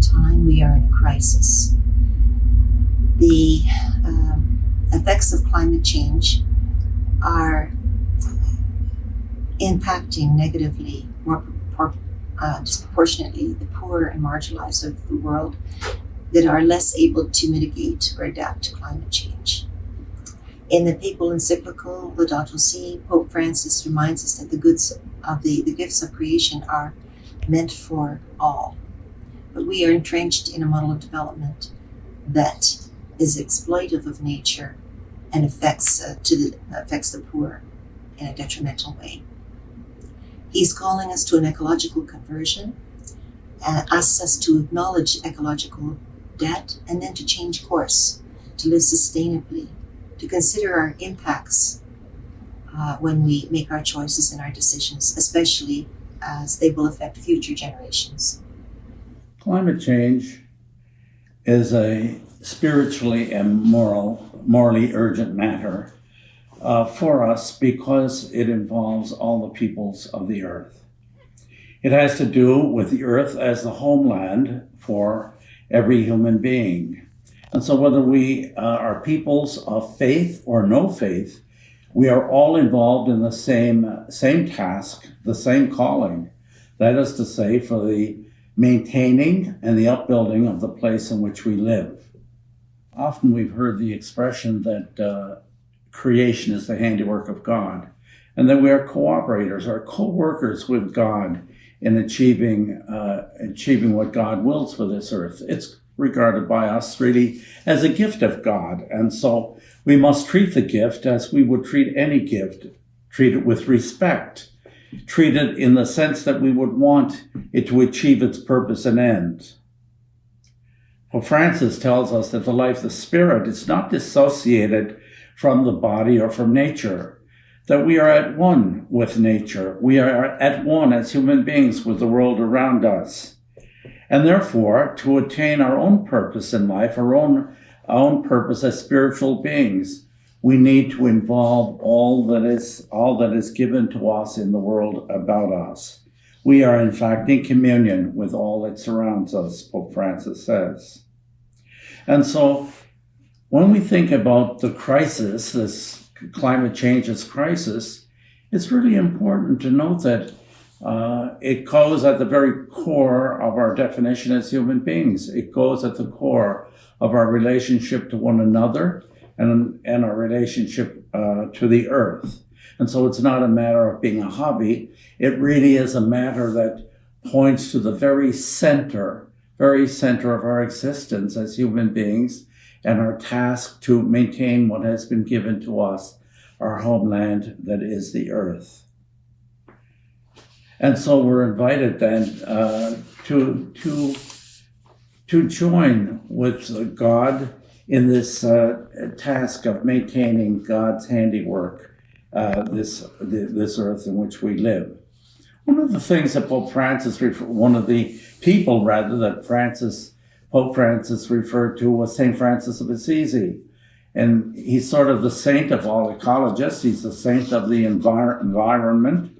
time, we are in a crisis. The um, effects of climate change are impacting negatively, more uh, disproportionately, the poor and marginalized of the world that are less able to mitigate or adapt to climate change. In the papal encyclical Laudato Si, Pope Francis reminds us that the goods of the, the gifts of creation are meant for all. But we are entrenched in a model of development that is exploitive of nature and affects uh, to the affects the poor in a detrimental way. He's calling us to an ecological conversion, and asks us to acknowledge ecological debt and then to change course, to live sustainably, to consider our impacts uh, when we make our choices and our decisions, especially as they will affect future generations. Climate change is a spiritually and moral, morally urgent matter uh, for us because it involves all the peoples of the earth. It has to do with the earth as the homeland for every human being. And so whether we uh, are peoples of faith or no faith, we are all involved in the same, same task, the same calling. That is to say, for the maintaining and the upbuilding of the place in which we live. Often we've heard the expression that uh, creation is the handiwork of God, and that we are cooperators, or co-workers with God in achieving uh, achieving what God wills for this earth. It's regarded by us really as a gift of God, and so we must treat the gift as we would treat any gift, treat it with respect, treat it in the sense that we would want it to achieve its purpose and end. Well, Francis tells us that the life of the spirit is not dissociated from the body or from nature, that we are at one with nature. We are at one as human beings with the world around us. And therefore, to attain our own purpose in life, our own, our own purpose as spiritual beings, we need to involve all that is all that is given to us in the world about us. We are in fact in communion with all that surrounds us, Pope Francis says. And so when we think about the crisis, this climate change's crisis, it's really important to note that uh, it goes at the very core of our definition as human beings. It goes at the core of our relationship to one another and, and our relationship uh, to the earth. And so it's not a matter of being a hobby. It really is a matter that points to the very center, very center of our existence as human beings and our task to maintain what has been given to us, our homeland that is the earth. And so we're invited then uh, to, to, to join with God in this uh, task of maintaining God's handiwork, uh, this, this earth in which we live. One of the things that Pope Francis, one of the people rather, that Francis Pope Francis referred to was St. Francis of Assisi. And he's sort of the saint of all ecologists. He's the saint of the envir environment.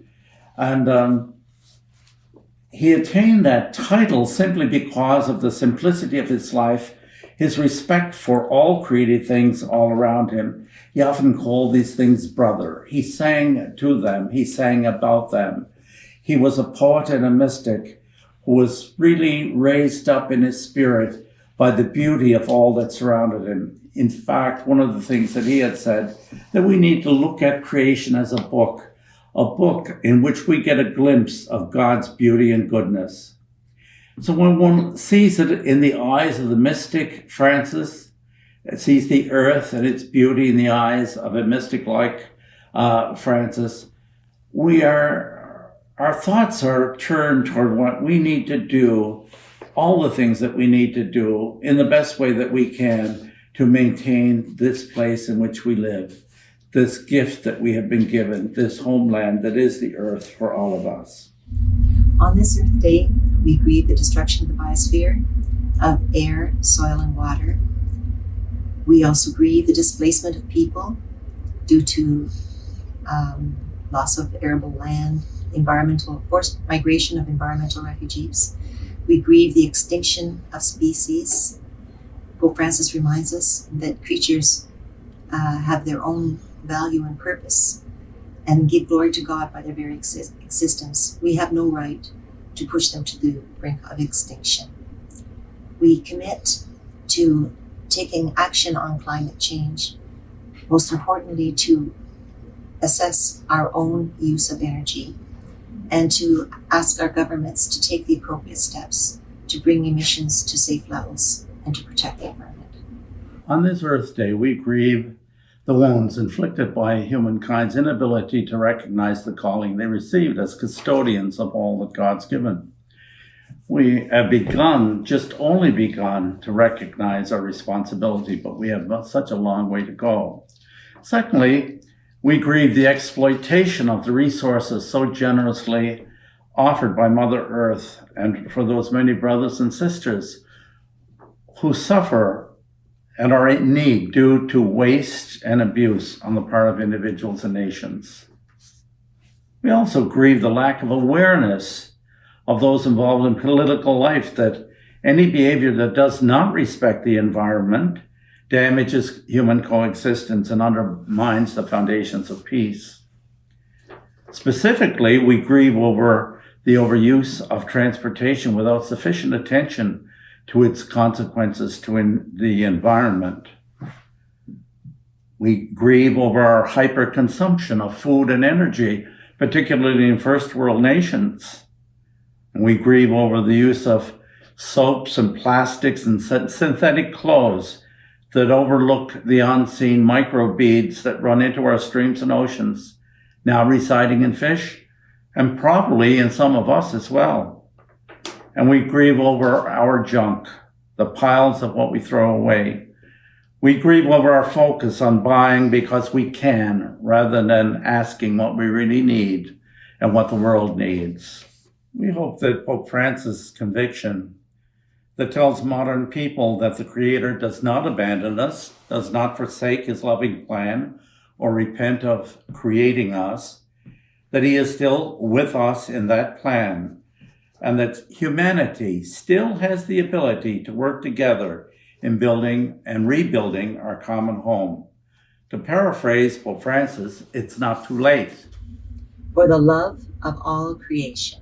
And um, he attained that title simply because of the simplicity of his life, his respect for all created things all around him. He often called these things brother. He sang to them. He sang about them. He was a poet and a mystic who was really raised up in his spirit by the beauty of all that surrounded him. In fact, one of the things that he had said, that we need to look at creation as a book, a book in which we get a glimpse of God's beauty and goodness. So when one sees it in the eyes of the mystic Francis, sees the earth and its beauty in the eyes of a mystic like uh, Francis, we are our thoughts are turned toward what we need to do, all the things that we need to do in the best way that we can to maintain this place in which we live, this gift that we have been given, this homeland that is the earth for all of us. On this Earth Day, we grieve the destruction of the biosphere, of air, soil, and water. We also grieve the displacement of people due to um, loss of arable land, environmental forced migration of environmental refugees. We grieve the extinction of species. Pope Francis reminds us that creatures uh, have their own value and purpose and give glory to God by their very exist- existence. We have no right to push them to the brink of extinction. We commit to taking action on climate change, most importantly, to assess our own use of energy and to ask our governments to take the appropriate steps to bring emissions to safe levels and to protect the environment. On this Earth Day, we grieve the wounds inflicted by humankind's inability to recognize the calling they received as custodians of all that God's given. We have begun, just only begun, to recognize our responsibility, but we have such a long way to go. Secondly, we grieve the exploitation of the resources so generously offered by Mother Earth and for those many brothers and sisters who suffer and are in need due to waste and abuse on the part of individuals and nations. We also grieve the lack of awareness of those involved in political life that any behavior that does not respect the environment damages human coexistence and undermines the foundations of peace. Specifically, we grieve over the overuse of transportation without sufficient attention to its consequences to the environment. We grieve over our hyperconsumption of food and energy, particularly in first world nations. And we grieve over the use of soaps and plastics and synthetic clothes that overlook the unseen microbeads that run into our streams and oceans, now residing in fish, and probably in some of us as well. And we grieve over our junk, the piles of what we throw away. We grieve over our focus on buying because we can, rather than asking what we really need and what the world needs. We hope that Pope Francis' conviction that tells modern people that the Creator does not abandon us, does not forsake his loving plan, or repent of creating us, that he is still with us in that plan, and that humanity still has the ability to work together in building and rebuilding our common home. To paraphrase Pope Francis, it's not too late. For the love of all creation,